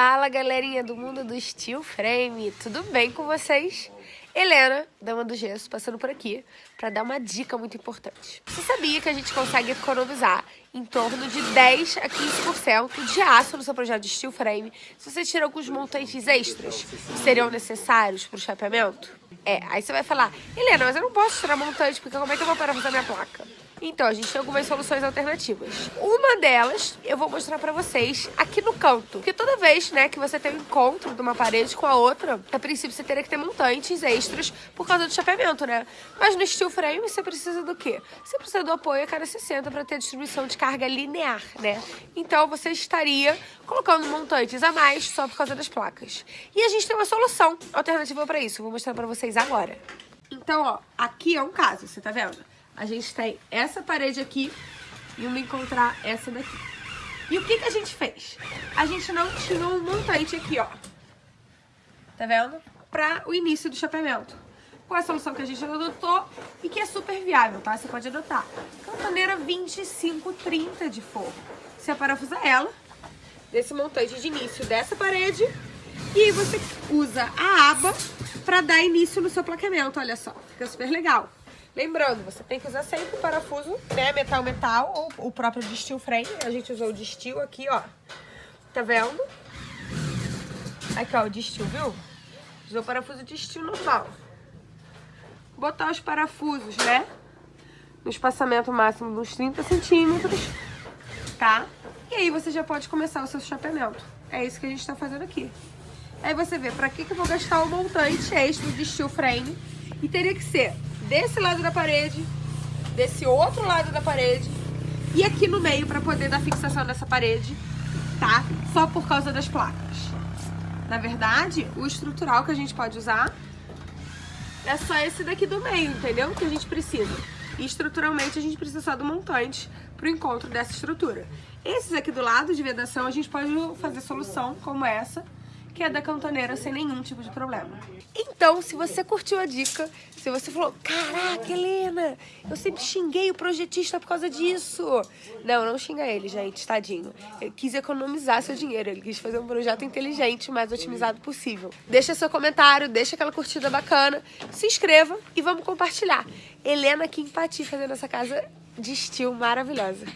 Fala galerinha do mundo do Steel Frame, tudo bem com vocês? Helena, dama do gesso, passando por aqui para dar uma dica muito importante. Você sabia que a gente consegue economizar em torno de 10 a 15% de aço no seu projeto de steel frame se você tira alguns montantes extras que seriam necessários para o chapeamento? É, aí você vai falar, Helena, mas eu não posso tirar montante porque como é que eu vou parafusar minha placa? Então, a gente tem algumas soluções alternativas. Uma delas, eu vou mostrar pra vocês aqui no canto. Porque toda vez, né, que você tem um encontro de uma parede com a outra, a princípio você teria que ter montantes extras por causa do chapeamento, né? Mas no steel frame você precisa do quê? Você precisa do apoio a cada 60 para ter distribuição de carga linear, né? Então, você estaria colocando montantes a mais só por causa das placas. E a gente tem uma solução alternativa para isso. Vou mostrar pra vocês agora. Então, ó, aqui é um caso, você tá vendo? A gente tem essa parede aqui e uma encontrar essa daqui. E o que, que a gente fez? A gente não tinha um montante aqui, ó. Tá vendo? Para o início do chapeamento. Qual é a solução que a gente adotou e que é super viável, tá? Você pode adotar. Cantoneira 2530 de forro. Você parafusa ela, desse montante de início dessa parede, e aí você usa a aba para dar início no seu plaqueamento, olha só. Fica super legal. Lembrando, você tem que usar sempre o parafuso, né, metal metal ou o próprio de steel frame. A gente usou o de steel aqui, ó. Tá vendo? Aqui, ó, o de steel, viu? Usou o parafuso de steel normal. Botar os parafusos, né? No espaçamento máximo de uns 30 centímetros, tá? E aí você já pode começar o seu chapeamento. É isso que a gente tá fazendo aqui. Aí você vê pra que, que eu vou gastar o montante extra de steel frame. E teria que ser desse lado da parede, desse outro lado da parede e aqui no meio para poder dar fixação nessa parede, tá? Só por causa das placas. Na verdade, o estrutural que a gente pode usar é só esse daqui do meio, entendeu? Que a gente precisa. E estruturalmente a gente precisa só do montante pro encontro dessa estrutura. Esses aqui do lado de vedação a gente pode fazer solução como essa, que é da cantoneira sem nenhum tipo de problema. Então, se você curtiu a dica, se você falou, caraca, Helena, eu sempre xinguei o projetista por causa disso. Não, não xinga ele, gente, tadinho. Ele quis economizar seu dinheiro, ele quis fazer um projeto inteligente, mais otimizado possível. Deixa seu comentário, deixa aquela curtida bacana, se inscreva e vamos compartilhar. Helena aqui em Pati fazendo essa casa de estilo maravilhosa.